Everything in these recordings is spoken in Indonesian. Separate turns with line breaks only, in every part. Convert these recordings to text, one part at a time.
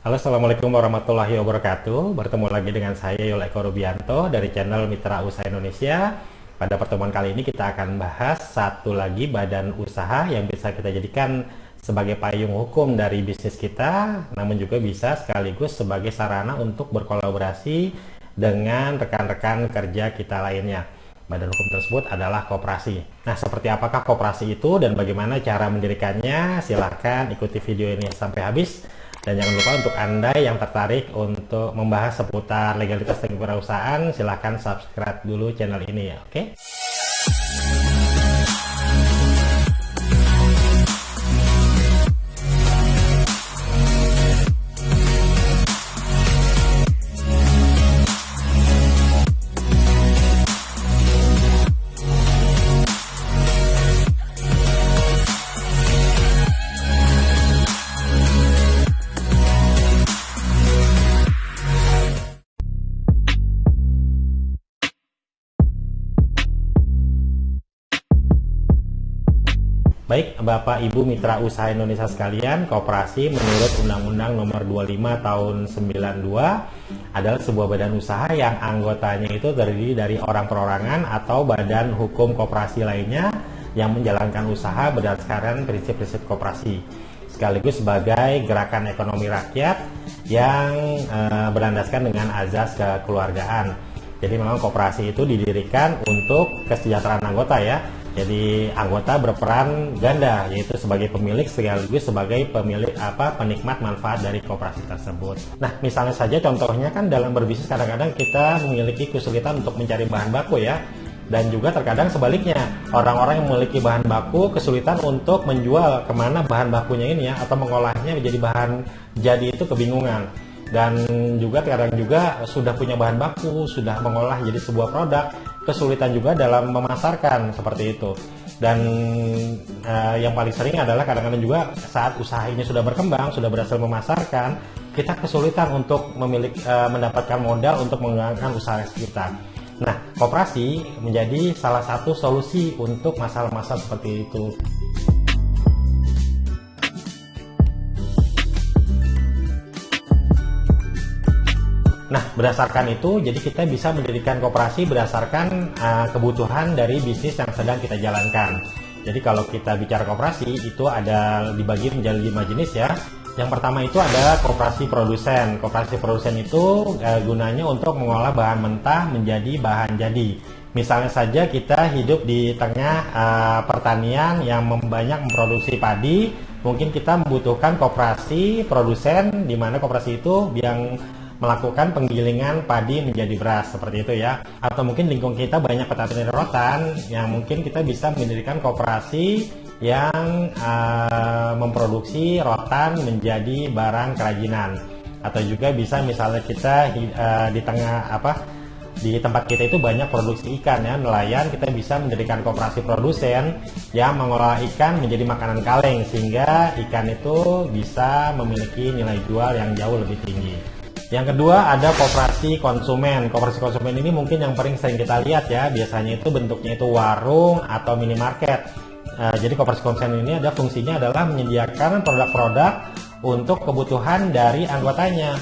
Halo Assalamualaikum warahmatullahi wabarakatuh Bertemu lagi dengan saya Yul Eko Rubianto dari channel Mitra Usaha Indonesia Pada pertemuan kali ini kita akan bahas satu lagi badan usaha yang bisa kita jadikan sebagai payung hukum dari bisnis kita Namun juga bisa sekaligus sebagai sarana untuk berkolaborasi dengan rekan-rekan kerja kita lainnya Badan hukum tersebut adalah kooperasi. Nah, seperti apakah kooperasi itu dan bagaimana cara mendirikannya? Silahkan ikuti video ini sampai habis dan jangan lupa untuk Anda yang tertarik untuk membahas seputar legalitas dan kewirausahaan, silahkan subscribe dulu channel ini ya, oke? Okay? Baik, Bapak Ibu Mitra Usaha Indonesia sekalian, kooperasi menurut Undang-Undang Nomor 25 Tahun 92 adalah sebuah badan usaha yang anggotanya itu terdiri dari orang perorangan atau badan hukum kooperasi lainnya yang menjalankan usaha berdasarkan prinsip-prinsip kooperasi sekaligus sebagai gerakan ekonomi rakyat yang e, berlandaskan dengan azas kekeluargaan. Jadi memang kooperasi itu didirikan untuk kesejahteraan anggota ya jadi anggota berperan ganda yaitu sebagai pemilik sekaligus sebagai pemilik apa penikmat manfaat dari kooperasi tersebut. Nah, misalnya saja contohnya kan dalam berbisnis kadang-kadang kita memiliki kesulitan untuk mencari bahan baku ya. Dan juga terkadang sebaliknya, orang-orang yang memiliki bahan baku kesulitan untuk menjual ke mana bahan bakunya ini ya, atau mengolahnya menjadi bahan jadi itu kebingungan dan juga terkadang juga sudah punya bahan baku, sudah mengolah jadi sebuah produk, kesulitan juga dalam memasarkan seperti itu. Dan uh, yang paling sering adalah kadang-kadang juga saat usaha ini sudah berkembang, sudah berhasil memasarkan, kita kesulitan untuk memiliki uh, mendapatkan modal untuk mengembangkan usaha kita. Nah, koperasi menjadi salah satu solusi untuk masalah-masalah seperti itu. Nah, berdasarkan itu, jadi kita bisa mendirikan kooperasi berdasarkan uh, kebutuhan dari bisnis yang sedang kita jalankan. Jadi kalau kita bicara kooperasi, itu ada dibagi menjadi lima jenis ya. Yang pertama itu ada kooperasi produsen. Kooperasi produsen itu uh, gunanya untuk mengolah bahan mentah menjadi bahan jadi. Misalnya saja kita hidup di tengah uh, pertanian yang banyak memproduksi padi, mungkin kita membutuhkan kooperasi produsen di mana kooperasi itu yang melakukan penggilingan padi menjadi beras seperti itu ya. Atau mungkin lingkung kita banyak petani rotan yang mungkin kita bisa mendirikan kooperasi yang uh, memproduksi rotan menjadi barang kerajinan. Atau juga bisa misalnya kita uh, di tengah apa di tempat kita itu banyak produksi ikan ya. Nelayan kita bisa mendirikan kooperasi produsen yang mengolah ikan menjadi makanan kaleng sehingga ikan itu bisa memiliki nilai jual yang jauh lebih tinggi. Yang kedua ada kooperasi konsumen. Kooperasi konsumen ini mungkin yang paling sering kita lihat ya. Biasanya itu bentuknya itu warung atau minimarket. Uh, jadi kooperasi konsumen ini ada fungsinya adalah menyediakan produk-produk untuk kebutuhan dari anggotanya.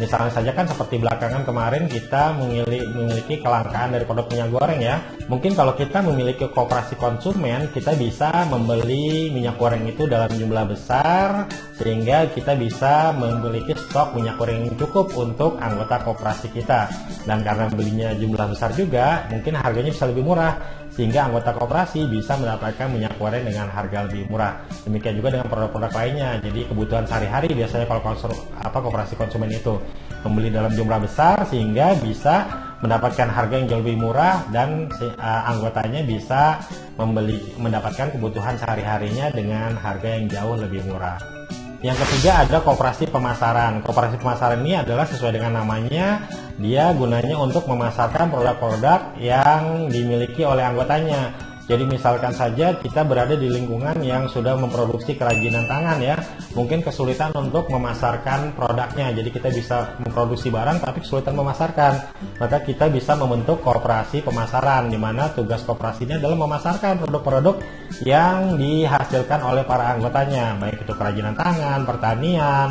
Misalnya saja kan seperti belakangan kemarin kita memiliki kelangkaan dari produk minyak goreng ya. Mungkin kalau kita memiliki kooperasi konsumen, kita bisa membeli minyak goreng itu dalam jumlah besar sehingga kita bisa memiliki stok minyak goreng yang cukup untuk anggota kooperasi kita. Dan karena belinya jumlah besar juga, mungkin harganya bisa lebih murah sehingga anggota kooperasi bisa mendapatkan minyak goreng dengan harga lebih murah. Demikian juga dengan produk-produk lainnya. Jadi kebutuhan sehari-hari biasanya kalau konsum, apa kooperasi konsumen itu membeli dalam jumlah besar sehingga bisa mendapatkan harga yang jauh lebih murah dan uh, anggotanya bisa membeli mendapatkan kebutuhan sehari-harinya dengan harga yang jauh lebih murah. Yang ketiga ada kooperasi pemasaran. Kooperasi pemasaran ini adalah sesuai dengan namanya, dia gunanya untuk memasarkan produk-produk yang dimiliki oleh anggotanya. Jadi misalkan saja kita berada di lingkungan yang sudah memproduksi kerajinan tangan ya, mungkin kesulitan untuk memasarkan produknya. Jadi kita bisa memproduksi barang tapi kesulitan memasarkan. Maka kita bisa membentuk kooperasi pemasaran di mana tugas kooperasinya adalah memasarkan produk-produk yang dihasilkan oleh para anggotanya, baik itu kerajinan tangan, pertanian,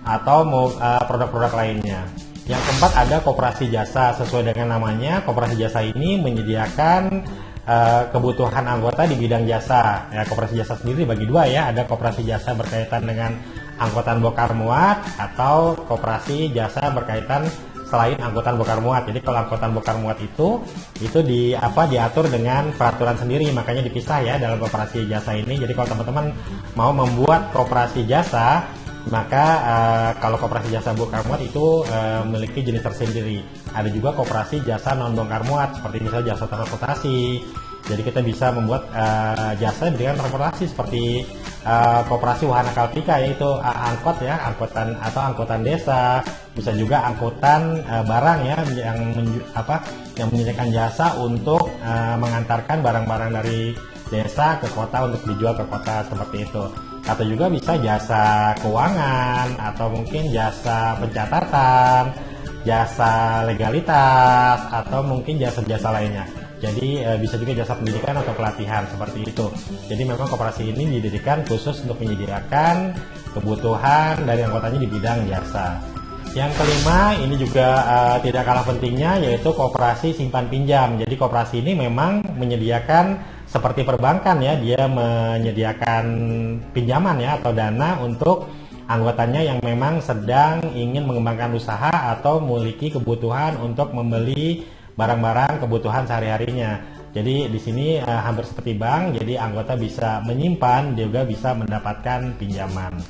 atau uh, produk-produk lainnya. Yang keempat ada koperasi jasa sesuai dengan namanya. Koperasi jasa ini menyediakan uh, kebutuhan anggota di bidang jasa. Ya, koperasi jasa sendiri bagi dua ya. Ada koperasi jasa berkaitan dengan angkutan bokar muat atau koperasi jasa berkaitan selain angkutan bokar muat. Jadi kalau angkutan bokar muat itu itu di apa diatur dengan peraturan sendiri, makanya dipisah ya dalam koperasi jasa ini. Jadi kalau teman-teman mau membuat koperasi jasa maka uh, kalau koperasi jasa bongkar muat itu uh, memiliki jenis tersendiri. Ada juga koperasi jasa non bongkar muat seperti misalnya jasa transportasi. Jadi kita bisa membuat uh, jasa dengan transportasi seperti uh, koperasi wahana kalpika yaitu uh, angkot ya, angkutan atau angkutan desa, bisa juga angkutan uh, barang ya yang apa yang menyediakan jasa untuk uh, mengantarkan barang-barang dari desa ke kota untuk dijual ke kota seperti itu atau juga bisa jasa keuangan atau mungkin jasa pencatatan jasa legalitas atau mungkin jasa-jasa lainnya. Jadi e, bisa juga jasa pendidikan atau pelatihan seperti itu. Jadi memang koperasi ini didirikan khusus untuk menyediakan kebutuhan dari anggotanya di bidang jasa. Yang kelima ini juga uh, tidak kalah pentingnya yaitu koperasi simpan pinjam. Jadi koperasi ini memang menyediakan seperti perbankan ya, dia menyediakan pinjaman ya atau dana untuk anggotanya yang memang sedang ingin mengembangkan usaha atau memiliki kebutuhan untuk membeli barang-barang kebutuhan sehari-harinya. Jadi di sini uh, hampir seperti bank, jadi anggota bisa menyimpan juga bisa mendapatkan pinjaman.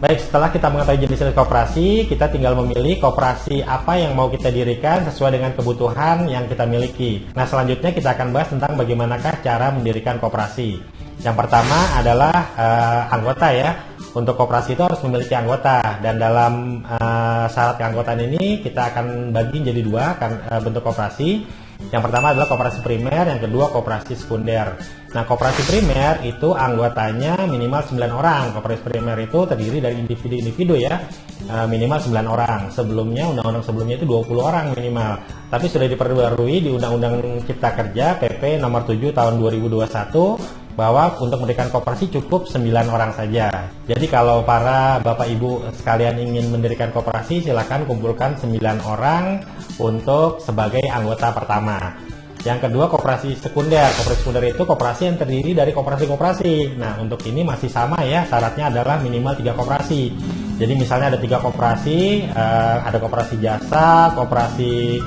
Baik, setelah kita mengetahui jenis-jenis kooperasi, kita tinggal memilih kooperasi apa yang mau kita dirikan sesuai dengan kebutuhan yang kita miliki. Nah, selanjutnya kita akan bahas tentang bagaimanakah cara mendirikan kooperasi. Yang pertama adalah uh, anggota ya. Untuk kooperasi itu harus memiliki anggota dan dalam uh, syarat keanggotaan ini kita akan bagi jadi dua kan, uh, bentuk kooperasi yang pertama adalah koperasi primer, yang kedua koperasi sekunder. Nah, koperasi primer itu anggotanya minimal 9 orang. Koperasi primer itu terdiri dari individu-individu ya, e, minimal 9 orang. Sebelumnya, undang-undang sebelumnya itu 20 orang minimal. Tapi sudah diperbarui di Undang-Undang Cipta Kerja PP nomor 7 tahun 2021 bahwa untuk mendirikan koperasi cukup 9 orang saja. Jadi kalau para Bapak Ibu sekalian ingin mendirikan koperasi silakan kumpulkan 9 orang untuk sebagai anggota pertama. Yang kedua koperasi sekunder. Koperasi sekunder itu koperasi yang terdiri dari koperasi-koperasi. Nah untuk ini masih sama ya syaratnya adalah minimal tiga koperasi. Jadi misalnya ada tiga koperasi, eh, ada koperasi jasa, koperasi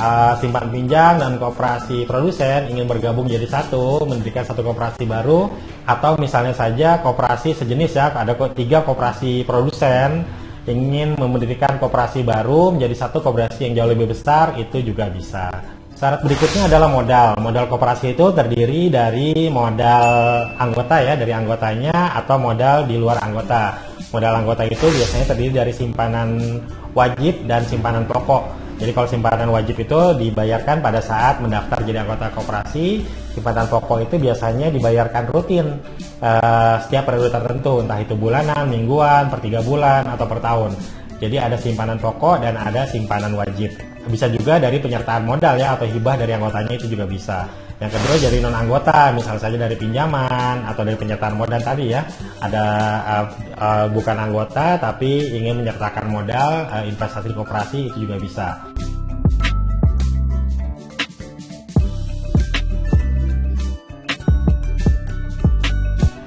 uh, simpan pinjam dan kooperasi produsen ingin bergabung jadi satu, mendirikan satu kooperasi baru, atau misalnya saja kooperasi sejenis ya, ada tiga kooperasi produsen ingin mendirikan kooperasi baru menjadi satu kooperasi yang jauh lebih besar, itu juga bisa. Syarat berikutnya adalah modal. Modal kooperasi itu terdiri dari modal anggota ya, dari anggotanya atau modal di luar anggota. Modal anggota itu biasanya terdiri dari simpanan wajib dan simpanan pokok. Jadi kalau simpanan wajib itu dibayarkan pada saat mendaftar jadi anggota koperasi, simpanan pokok itu biasanya dibayarkan rutin uh, setiap periode tertentu, entah itu bulanan, mingguan, per tiga bulan, atau per tahun. Jadi ada simpanan pokok dan ada simpanan wajib. Bisa juga dari penyertaan modal ya atau hibah dari anggotanya itu juga bisa. Yang kedua jadi non anggota, misal saja dari pinjaman atau dari penyertaan modal tadi ya. Ada uh, uh, bukan anggota tapi ingin menyertakan modal uh, investasi koperasi itu juga bisa.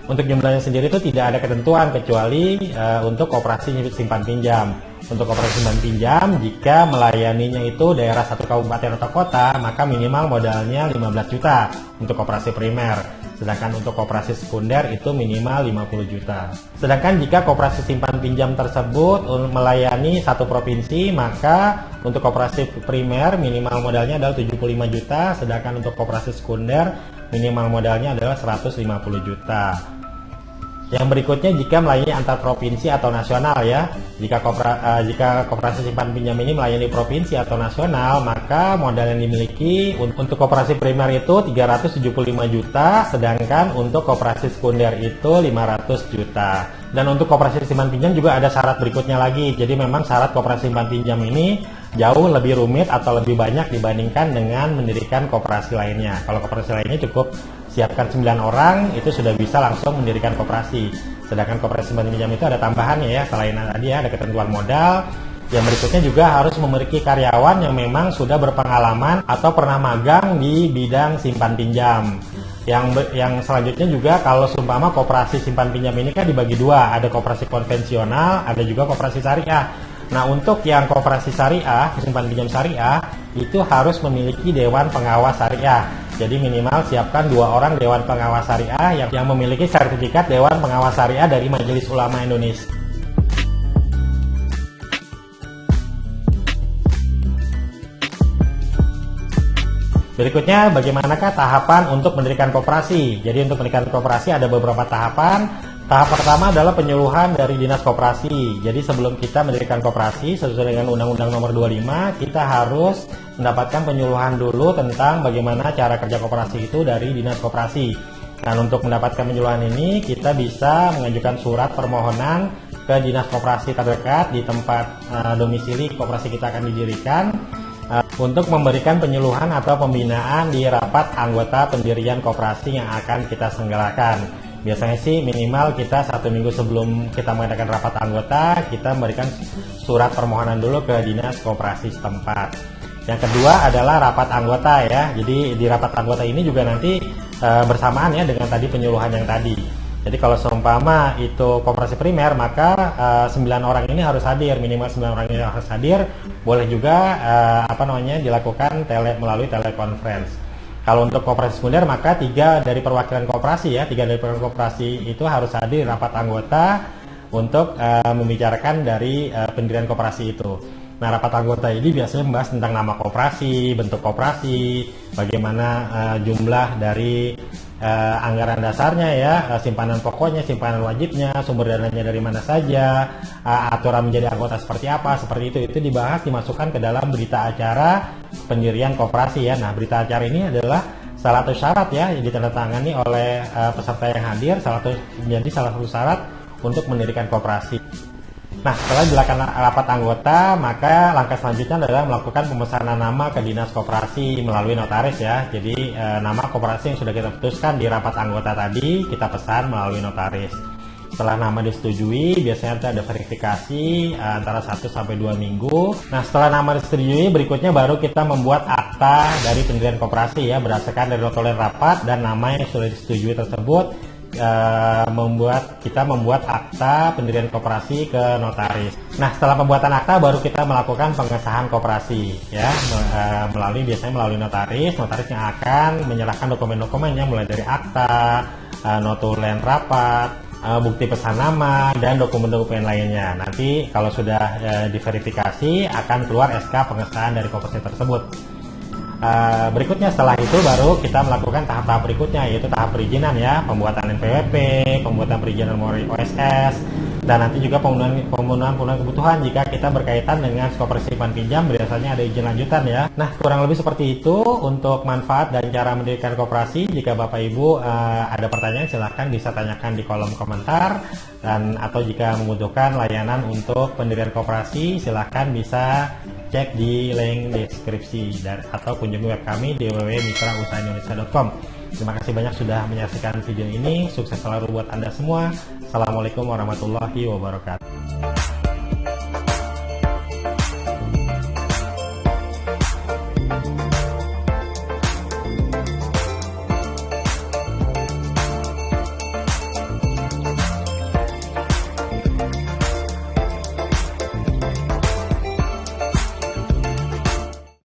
Untuk jumlahnya sendiri itu tidak ada ketentuan kecuali uh, untuk koperasi simpan pinjam. Untuk operasi simpan pinjam, jika melayaninya itu daerah satu kabupaten atau kota, maka minimal modalnya 15 juta untuk operasi primer. Sedangkan untuk operasi sekunder itu minimal 50 juta. Sedangkan jika koperasi simpan pinjam tersebut melayani satu provinsi, maka untuk operasi primer minimal modalnya adalah 75 juta, sedangkan untuk operasi sekunder minimal modalnya adalah 150 juta. Yang berikutnya jika melayani antar provinsi atau nasional ya. Jika kopra, uh, jika koperasi simpan pinjam ini melayani provinsi atau nasional, maka modal yang dimiliki untuk koperasi primer itu 375 juta, sedangkan untuk koperasi sekunder itu 500 juta. Dan untuk koperasi simpan pinjam juga ada syarat berikutnya lagi. Jadi memang syarat koperasi simpan pinjam ini jauh lebih rumit atau lebih banyak dibandingkan dengan mendirikan koperasi lainnya. Kalau koperasi lainnya cukup siapkan 9 orang itu sudah bisa langsung mendirikan koperasi. Sedangkan koperasi simpan pinjam itu ada tambahannya ya, selain tadi ya ada ketentuan modal, yang berikutnya juga harus memiliki karyawan yang memang sudah berpengalaman atau pernah magang di bidang simpan pinjam. Yang yang selanjutnya juga kalau seumpama koperasi simpan pinjam ini kan dibagi dua, ada koperasi konvensional, ada juga koperasi syariah. Nah, untuk yang koperasi syariah, simpan pinjam syariah, itu harus memiliki dewan pengawas syariah. Jadi minimal siapkan dua orang dewan pengawas syariah yang, yang memiliki sertifikat dewan pengawas syariah dari Majelis Ulama Indonesia. Berikutnya, bagaimanakah tahapan untuk mendirikan koperasi? Jadi untuk mendirikan koperasi ada beberapa tahapan. Tahap pertama adalah penyuluhan dari Dinas Koperasi. Jadi sebelum kita mendirikan koperasi sesuai dengan Undang-Undang Nomor 25, kita harus mendapatkan penyuluhan dulu tentang bagaimana cara kerja koperasi itu dari Dinas Koperasi. Dan untuk mendapatkan penyuluhan ini, kita bisa mengajukan surat permohonan ke Dinas Koperasi terdekat di tempat uh, domisili koperasi kita akan didirikan uh, untuk memberikan penyuluhan atau pembinaan di rapat anggota pendirian koperasi yang akan kita senggalakan biasanya sih minimal kita satu minggu sebelum kita mengadakan rapat anggota kita memberikan surat permohonan dulu ke dinas koperasi setempat. Yang kedua adalah rapat anggota ya. Jadi di rapat anggota ini juga nanti e, bersamaan ya dengan tadi penyuluhan yang tadi. Jadi kalau seumpama itu koperasi primer maka e, 9 orang ini harus hadir minimal 9 orang ini harus hadir. Boleh juga e, apa namanya dilakukan tele melalui telekonferensi kalau untuk kooperasi sekunder maka tiga dari perwakilan kooperasi ya, tiga dari perwakilan kooperasi itu harus hadir rapat anggota untuk uh, membicarakan dari uh, pendirian kooperasi itu. Nah, rapat anggota ini biasanya membahas tentang nama kooperasi, bentuk kooperasi, bagaimana uh, jumlah dari uh, anggaran dasarnya ya, uh, simpanan pokoknya, simpanan wajibnya, sumber dananya dari mana saja, uh, aturan menjadi anggota seperti apa, seperti itu itu dibahas dimasukkan ke dalam berita acara pendirian koperasi ya. Nah, berita acara ini adalah salah satu syarat ya yang ditandatangani oleh uh, peserta yang hadir, salah satu menjadi salah satu syarat untuk mendirikan koperasi. Nah, setelah dilakukan rapat anggota, maka langkah selanjutnya adalah melakukan pemesanan nama ke dinas koperasi melalui notaris ya. Jadi e, nama koperasi yang sudah kita putuskan di rapat anggota tadi kita pesan melalui notaris. Setelah nama disetujui, biasanya ada verifikasi e, antara 1 sampai 2 minggu. Nah, setelah nama disetujui, berikutnya baru kita membuat akta dari pendirian koperasi ya berdasarkan dari notulen rapat dan nama yang sudah disetujui tersebut uh, membuat kita membuat akta pendirian koperasi ke notaris. Nah, setelah pembuatan akta baru kita melakukan pengesahan koperasi ya uh, melalui biasanya melalui notaris. Notaris yang akan menyerahkan dokumen-dokumennya mulai dari akta, uh, notulen rapat, bukti pesan nama dan dokumen-dokumen lainnya. Nanti kalau sudah uh, diverifikasi akan keluar SK pengesahan dari koperasi tersebut. Uh, berikutnya setelah itu baru kita melakukan tahap-tahap berikutnya yaitu tahap perizinan ya pembuatan NPWP, pembuatan perizinan OSS dan nanti juga pemenuhan pemenuhan, pemenuhan kebutuhan jika kita berkaitan dengan koperasi simpan pinjam biasanya ada izin lanjutan ya. Nah kurang lebih seperti itu untuk manfaat dan cara mendirikan koperasi. Jika Bapak Ibu uh, ada pertanyaan silahkan bisa tanyakan di kolom komentar dan atau jika membutuhkan layanan untuk pendirian koperasi silahkan bisa cek di link deskripsi dan atau kunjungi web kami di www.mitrausahaindonesia.com. Terima kasih banyak sudah menyaksikan video ini. Sukses selalu buat Anda semua. Assalamualaikum warahmatullahi wabarakatuh.